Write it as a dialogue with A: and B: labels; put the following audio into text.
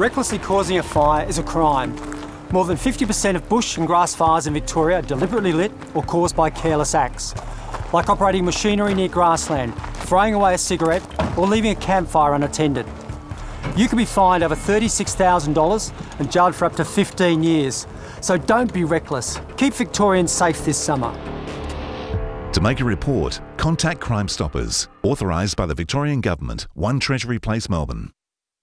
A: Recklessly causing a fire is a crime. More than 50% of bush and grass fires in Victoria are deliberately lit or caused by careless acts, like operating machinery near grassland, throwing away a cigarette, or leaving a campfire unattended. You could be fined over $36,000 and jailed for up to 15 years. So don't be reckless. Keep Victorians safe this summer.
B: To make a report, contact Crime Stoppers, authorised by the Victorian Government, 1 Treasury Place, Melbourne.